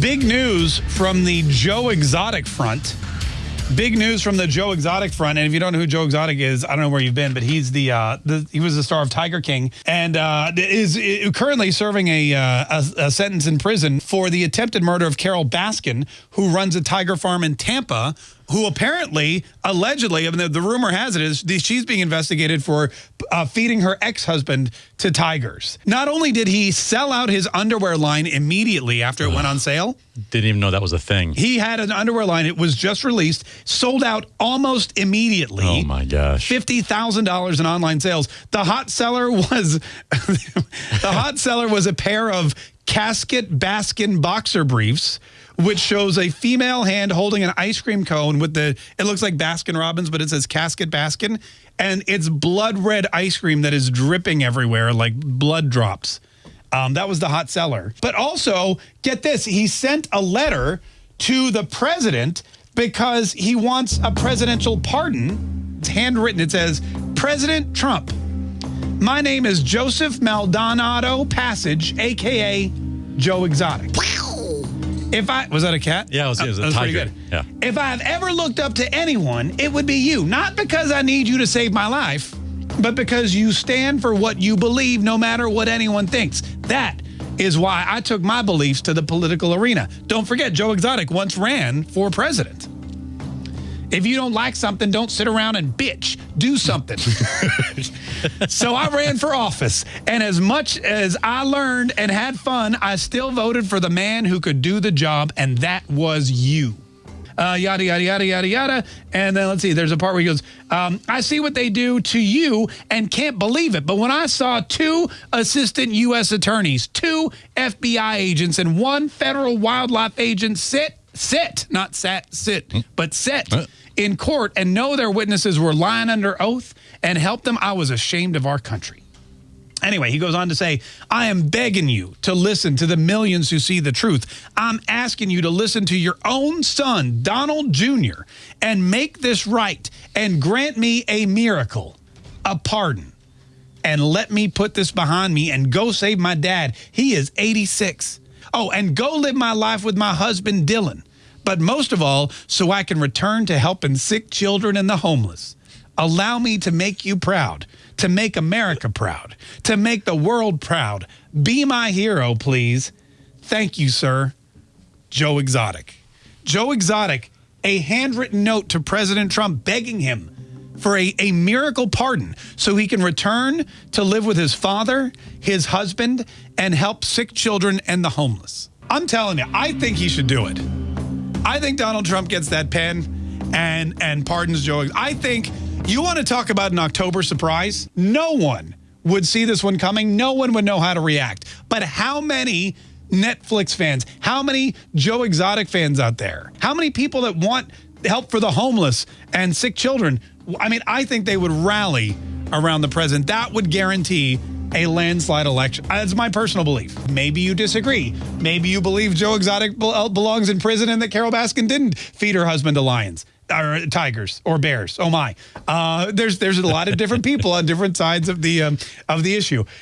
Big news from the Joe Exotic front. Big news from the Joe Exotic front, and if you don't know who Joe Exotic is, I don't know where you've been, but he's the, uh, the he was the star of Tiger King, and uh, is, is currently serving a, uh, a, a sentence in prison for the attempted murder of Carole Baskin, who runs a tiger farm in Tampa, who apparently, allegedly, I mean, the, the rumor has it is she's being investigated for uh, feeding her ex-husband to tigers. Not only did he sell out his underwear line immediately after it went on sale, Didn't even know that was a thing. he had an underwear line. It was just released, sold out almost immediately. Oh my gosh. Fifty thousand dollars in online sales. The hot seller was the hot seller was a pair of casket Baskin boxer briefs, which shows a female hand holding an ice cream cone with the it looks like Baskin Robbins, but it says casket Baskin, and it's blood red ice cream that is dripping everywhere like blood drops. Um, that was the hot seller. But also, get this, he sent a letter to the president because he wants a presidential pardon. It's handwritten. It says, President Trump, my name is Joseph Maldonado Passage, aka Joe Exotic. If I was that a cat? Yeah, it was- it was a Uh, pretty tiger. good. Yeah. If I've ever looked up to anyone, it would be you. Not because I need you to save my life, but because you stand for what you believe, no matter what anyone thinks. That is why I took my beliefs to the political arena. Don't forget, Joe Exotic once ran for president. If you don't like something, don't sit around and bitch. Do something. so I ran for office. And as much as I learned and had fun, I still voted for the man who could do the job, and that was you. Uh, yada, yada, yada, yada, yada. And then let's see, there's a part where he goes, um, I see what they do to you and can't believe it. But when I saw two assistant U.S. attorneys, two FBI agents, and one federal wildlife agent sit, sit, not sat, sit, but sit in court and know their witnesses were lying under oath and help them, I was ashamed of our country. Anyway, he goes on to say, I am begging you to listen to the millions who see the truth. I'm asking you to listen to your own son, Donald Jr., and make this right and grant me a miracle, a pardon, and let me put this behind me and go save my dad. He is 86. Oh, and go live my life with my husband, Dylan. But most of all, so I can return to helping sick children and the homeless. Allow me to make you proud, to make America proud, to make the world proud. Be my hero, please. Thank you, sir. Joe Exotic. Joe Exotic, a handwritten note to President Trump begging him for a, a miracle pardon so he can return to live with his father, his husband, and help sick children and the homeless. I'm telling you, I think he should do it. I think Donald Trump gets that pen and and pardons Joe. I think you want to talk about an October surprise? No one would see this one coming. No one would know how to react. But how many Netflix fans, how many Joe Exotic fans out there, how many people that want help for the homeless and sick children? I mean, I think they would rally around the president. That would guarantee a landslide election. That's my personal belief. Maybe you disagree. Maybe you believe Joe Exotic bel- belongs in prison and that Carole Baskin didn't feed her husband to lions or tigers or bears. Oh my! Uh, there's there's a lot of different people on different sides of the um, of the issue.